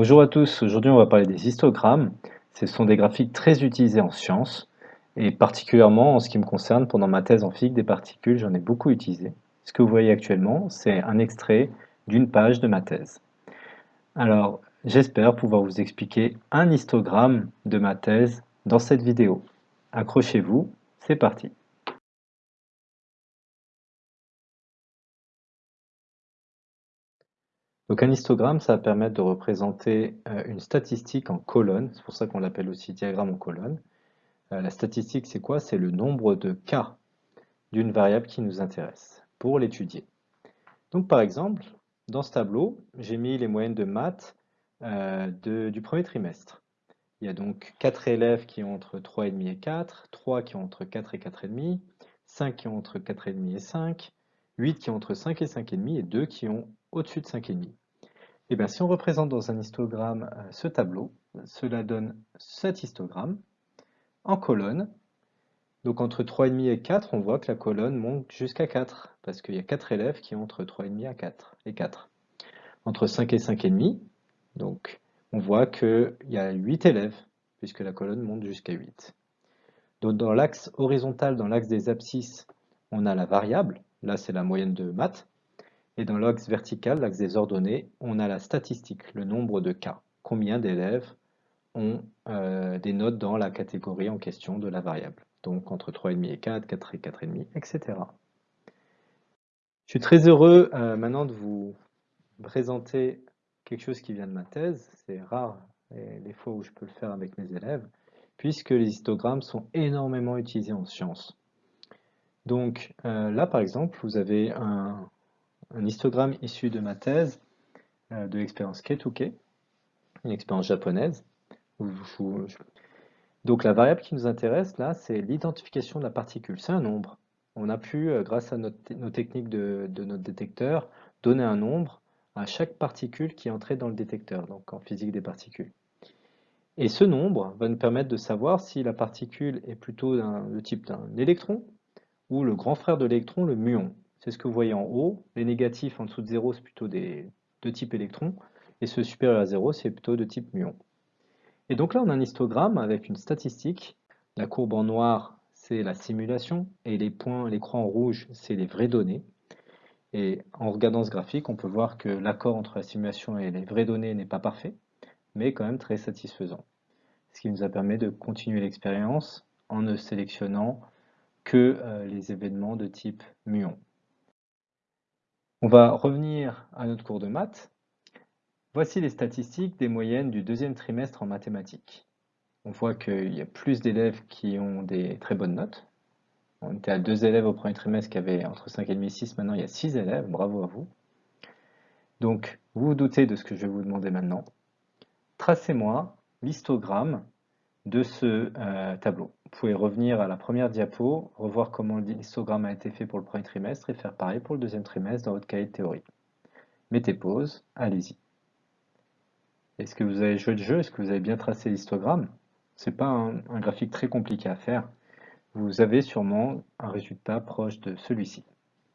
Bonjour à tous, aujourd'hui on va parler des histogrammes. Ce sont des graphiques très utilisés en sciences et particulièrement en ce qui me concerne pendant ma thèse en physique des particules, j'en ai beaucoup utilisé. Ce que vous voyez actuellement, c'est un extrait d'une page de ma thèse. Alors, j'espère pouvoir vous expliquer un histogramme de ma thèse dans cette vidéo. Accrochez-vous, c'est parti. Donc un histogramme, ça va permettre de représenter euh, une statistique en colonnes, c'est pour ça qu'on l'appelle aussi diagramme en colonne. Euh, la statistique, c'est quoi? C'est le nombre de cas d'une variable qui nous intéresse pour l'étudier. Donc par exemple, dans ce tableau, j'ai mis les moyennes de maths euh, du premier trimestre. Il y a donc 4 élèves qui ont entre 3,5 et 4, 3 qui ont entre 4 et 4,5, 5 qui ont entre 4,5 et 5, 8 qui ont entre 5 et 5,5 et 2 qui ont au-dessus de 5,5. Et eh bien si on représente dans un histogramme euh, ce tableau, cela donne cet histogramme en colonne. Donc entre 3,5 et 4, on voit que la colonne monte jusqu'à 4, parce qu'il y a 4 élèves qui ont entre 3,5 à 4 et 4. Entre 5 et 5,5, donc on voit qu'il y a 8 élèves, puisque la colonne monte jusqu'à 8. Donc dans l'axe horizontal, dans l'axe des abscisses, on a la variable, là c'est la moyenne de maths, et dans l'axe vertical, l'axe des ordonnées, on a la statistique, le nombre de cas. Combien d'élèves ont euh, des notes dans la catégorie en question de la variable. Donc entre 3,5 et 4, 4 et 4,5, etc. Je suis très heureux euh, maintenant de vous présenter quelque chose qui vient de ma thèse. C'est rare les fois où je peux le faire avec mes élèves, puisque les histogrammes sont énormément utilisés en sciences. Donc euh, là, par exemple, vous avez un, un histogramme issu de ma thèse euh, de l'expérience Ketuke, une expérience japonaise. Donc la variable qui nous intéresse là, c'est l'identification de la particule. C'est un nombre. On a pu, euh, grâce à nos techniques de, notre détecteur, donner un nombre à chaque particule qui est entrée dans le détecteur, donc en physique des particules. Et ce nombre va nous permettre de savoir si la particule est plutôt de type d'un électron ou le grand frère de l'électron, le muon. C'est ce que vous voyez en haut. Les négatifs en dessous de 0, c'est plutôt des, de type électron. Et ce supérieur à 0, c'est plutôt de type muon. Et donc là, on a un histogramme avec une statistique. La courbe en noir, c'est la simulation. Et les points, les croix en rouge, c'est les vraies données. Et en regardant ce graphique, on peut voir que l'accord entre la simulation et les vraies données n'est pas parfait, mais quand même très satisfaisant. Ce qui nous a permis de continuer l'expérience en ne sélectionnant que euh, les événements de type muon. On va revenir à notre cours de maths. Voici les statistiques des moyennes du deuxième trimestre en mathématiques. On voit qu'il y a plus d'élèves qui ont des très bonnes notes. On était à deux élèves au premier trimestre qui avaient entre 5,5 et 6, maintenant il y a 6 élèves, bravo à vous. Donc, vous vous doutez de ce que je vais vous demander maintenant. Tracez-moi l'histogramme de ce euh, tableau. Vous pouvez revenir à la première diapo, revoir comment l'histogramme a été fait pour le premier trimestre et faire pareil pour le deuxième trimestre dans votre cahier de théorie. Mettez pause, allez-y. Est-ce que vous avez joué le jeu? Est-ce que vous avez bien tracé l'histogramme? Ce n'est pas un, un graphique très compliqué à faire. Vous avez sûrement un résultat proche de celui-ci.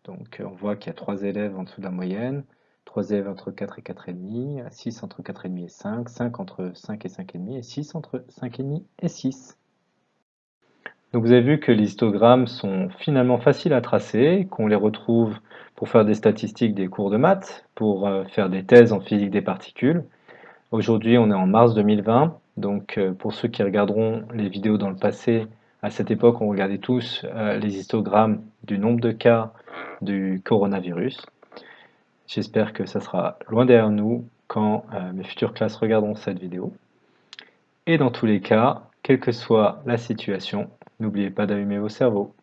Donc on voit qu'il y a trois élèves en dessous de la moyenne, 3 élèves entre 4 et 4,5, 6 entre 4,5 et 5, 5 entre 5 et 5,5 et 6 entre 5,5 et 6. Donc vous avez vu que les histogrammes sont finalement faciles à tracer, qu'on les retrouve pour faire des statistiques des cours de maths, pour euh, faire des thèses en physique des particules. Aujourd'hui on est en mars 2020, donc euh, pour ceux qui regarderont les vidéos dans le passé, à cette époque on regardait tous euh, les histogrammes du nombre de cas du coronavirus. J'espère que ça sera loin derrière nous quand euh, mes futures classes regarderont cette vidéo. Et dans tous les cas, quelle que soit la situation, n'oubliez pas d'allumer vos cerveaux.